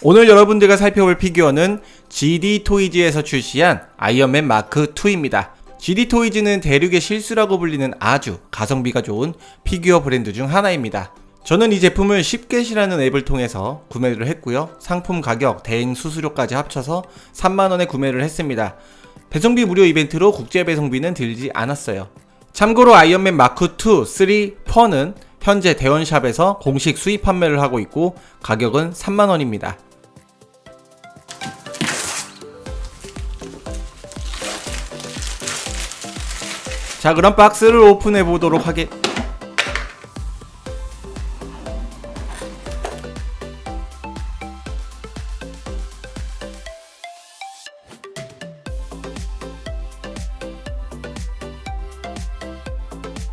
오늘 여러분들과 살펴볼 피규어는 ZD 토이즈에서 출시한 아이언맨 마크 2입니다. ZD 토이즈는 대륙의 실수라고 불리는 아주 가성비가 좋은 피규어 브랜드 중 하나입니다. 저는 이 제품을 쉽겟이라는 앱을 통해서 구매를 했고요. 상품 가격, 대행 수수료까지 합쳐서 3만원에 구매를 했습니다. 배송비 무료 이벤트로 국제 배송비는 들지 않았어요. 참고로 아이언맨 마크 2, 3, 4는 현재 대원샵에서 공식 수입 판매를 하고 있고 가격은 3만원입니다. 자 그럼 박스를 오픈해 보도록 하겠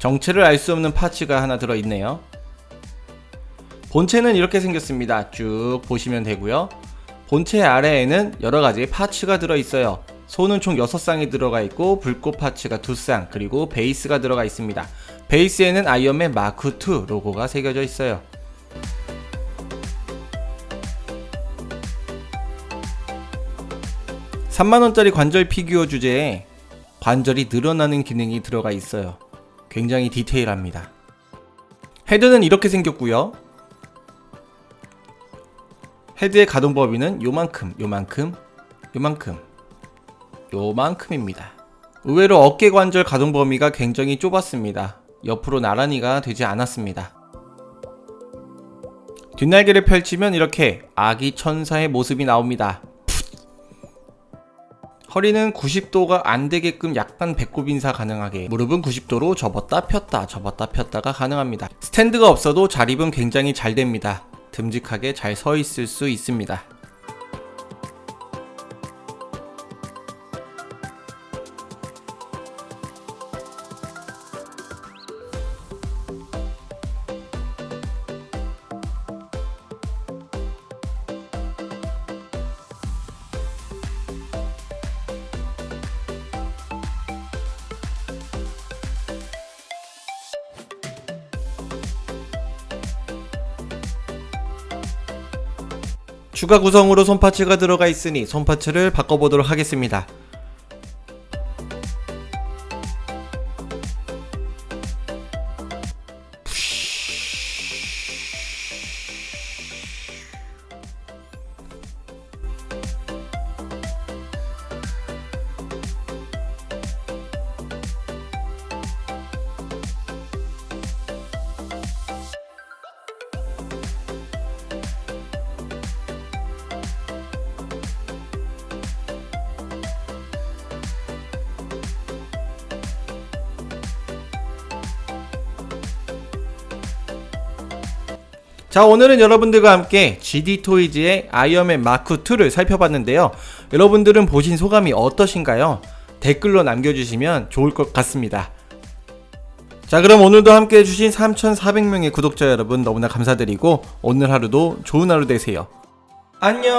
정체를 알 수 없는 parts가 하나 들어있네요. 본체는 이렇게 생겼습니다. 쭉 보시면 되고요. 본체 아래에는 여러가지 parts가 들어있어요. 손은 총 6쌍이 들어가 있고 불꽃 parts가 2쌍 그리고 베이스가 들어가 있습니다. 베이스에는 아이언맨 마크2 로고가 새겨져 있어요. (3만원짜리) 관절 피규어 주제에 관절이 늘어나는 기능이 들어가 있어요 굉장히 디테일합니다. 헤드는 이렇게 생겼고요. 헤드의 가동 범위는 요만큼 요만큼 요만큼 요만큼입니다. 의외로 어깨 관절 가동 범위가 굉장히 좁았습니다. 옆으로 나란히가 되지 않았습니다. 뒷날개를 펼치면 이렇게 아기 천사의 모습이 나옵니다 허리는 90도가 안 되게끔 약간 배꼽 인사 가능하게 무릎은 90도로 접었다 폈다 접었다 폈다가 가능합니다. 스탠드가 없어도 자립은 굉장히 잘 됩니다. 듬직하게 잘 서 있을 수 있습니다 추가 구성으로 손파츠가 들어가 있으니 손파츠를 바꿔보도록 하겠습니다. 자 오늘은 여러분들과 함께 GD 토이즈의 아이언맨 마크2를 살펴봤는데요. 여러분들은 보신 소감이 어떠신가요? 댓글로 남겨주시면 좋을 것 같습니다. 자 그럼 오늘도 함께 해주신 3400명의 구독자 여러분 너무나 감사드리고 오늘 하루도 좋은 하루 되세요. 안녕